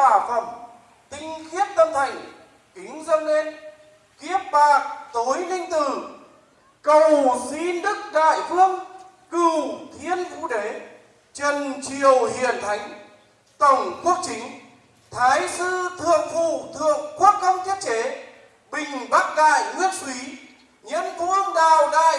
thuận phẩm tinh khiết tâm thành, kính dâng lên, kiếp bạc tối linh tử. Cầu xin đức đại vương cửu thiên vũ đế, trần triều hiền thánh, tổng quốc chính, thái sư thượng phụ thượng quốc công thiết chế, bình bắc đại nguyên suý nhân vương đào đại